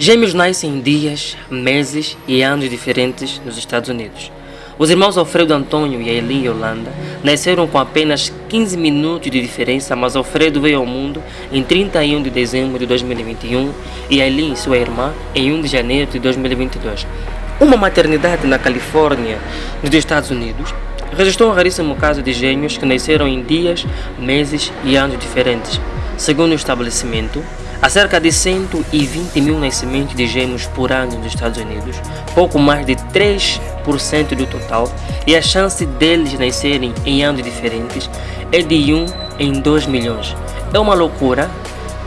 Gêmeos nascem em dias, meses e anos diferentes nos Estados Unidos. Os irmãos Alfredo Antônio e Eileen Yolanda nasceram com apenas 15 minutos de diferença, mas Alfredo veio ao mundo em 31 de dezembro de 2021 e Eileen, sua irmã, em 1 de janeiro de 2022. Uma maternidade na Califórnia, nos Estados Unidos, registrou um raríssimo caso de gêmeos que nasceram em dias, meses e anos diferentes. Segundo o estabelecimento, Há cerca de 120 mil nascimentos de gêmeos por ano nos Estados Unidos, pouco mais de 3% do total, e a chance deles nascerem em anos diferentes é de 1 em 2 milhões. É uma loucura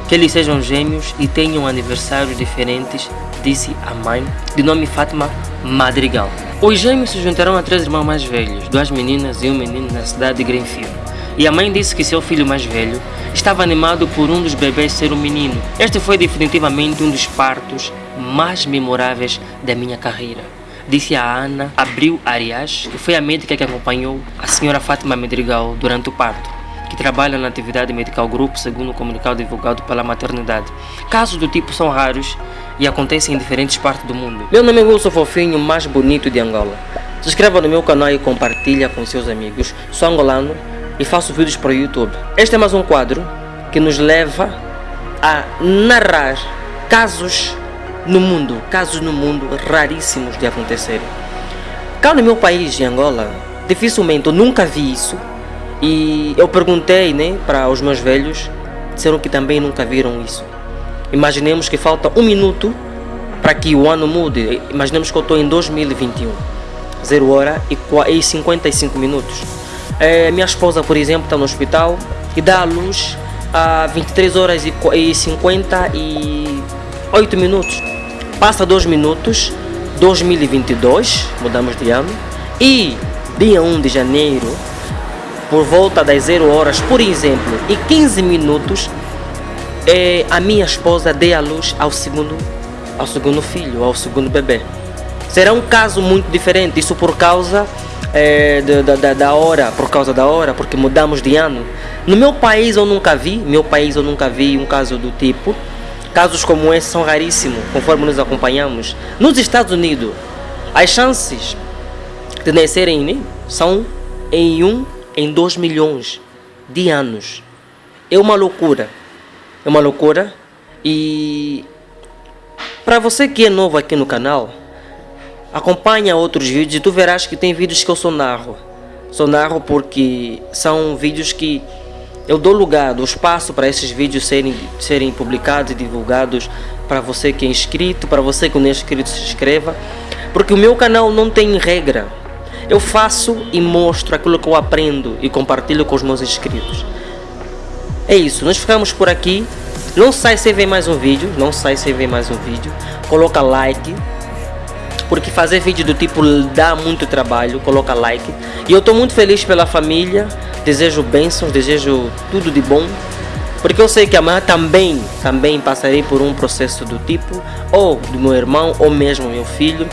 que eles sejam gêmeos e tenham aniversários diferentes, disse a mãe, de nome Fátima Madrigal. Os gêmeos se juntarão a três irmãos mais velhos, duas meninas e um menino na cidade de Greenfield. E a mãe disse que seu filho mais velho estava animado por um dos bebês ser um menino. Este foi definitivamente um dos partos mais memoráveis da minha carreira. Disse a Ana Abril Arias, que foi a médica que acompanhou a senhora Fátima Medrigal durante o parto, que trabalha na atividade medical grupo, segundo o comunicado divulgado pela maternidade. Casos do tipo são raros e acontecem em diferentes partes do mundo. Meu nome é Wilson Fofinho, mais bonito de Angola. Se inscreva no meu canal e compartilha com seus amigos. Sou angolano e faço vídeos para o YouTube. Este é mais um quadro que nos leva a narrar casos no mundo, casos no mundo raríssimos de acontecerem. Cá no meu país, em Angola, dificilmente, eu nunca vi isso. E eu perguntei né, para os meus velhos, disseram que também nunca viram isso. Imaginemos que falta um minuto para que o ano mude. Imaginemos que eu estou em 2021, 0 hora e 55 minutos. É, minha esposa, por exemplo, está no hospital e dá à luz a 23 horas e 58 minutos. Passa 2 minutos, 2022, mudamos de ano, e dia 1 de janeiro, por volta das 0 horas, por exemplo, e 15 minutos, é, a minha esposa dê à luz ao segundo, ao segundo filho, ao segundo bebê. Será um caso muito diferente, isso por causa é, da, da, da hora, por causa da hora, porque mudamos de ano. No meu país eu nunca vi, meu país eu nunca vi um caso do tipo. Casos como esse são raríssimos, conforme nos acompanhamos. Nos Estados Unidos, as chances de nascerem né, são em um em dois milhões de anos. É uma loucura. É uma loucura. E para você que é novo aqui no canal, Acompanha outros vídeos e tu verás que tem vídeos que eu sou narro. Sou narro porque são vídeos que eu dou lugar, dou espaço para esses vídeos serem, serem publicados e divulgados para você que é inscrito, para você que não é inscrito se inscreva. Porque o meu canal não tem regra. Eu faço e mostro aquilo que eu aprendo e compartilho com os meus inscritos. É isso, nós ficamos por aqui. Não sai sem ver mais um vídeo, não sai sem ver mais um vídeo. Coloca like, porque fazer vídeo do tipo dá muito trabalho, coloca like. E eu estou muito feliz pela família, desejo bênçãos, desejo tudo de bom. Porque eu sei que amanhã também, também passarei por um processo do tipo, ou do meu irmão, ou mesmo meu filho.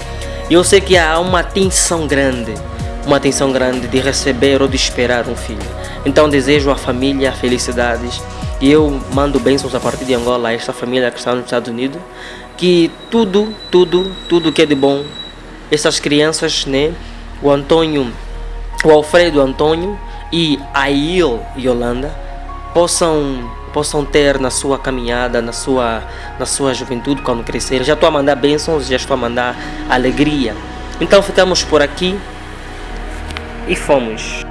E eu sei que há uma tensão grande, uma tensão grande de receber ou de esperar um filho. Então desejo à família felicidades. E eu mando bênçãos a partir de Angola a esta família que está nos Estados Unidos que tudo, tudo, tudo que é de bom, essas crianças, né? O Antônio, o Alfredo Antônio e a Il Yolanda possam possam ter na sua caminhada, na sua na sua juventude quando crescerem. Já estou a mandar bênçãos, já estou a mandar alegria. Então ficamos por aqui e fomos.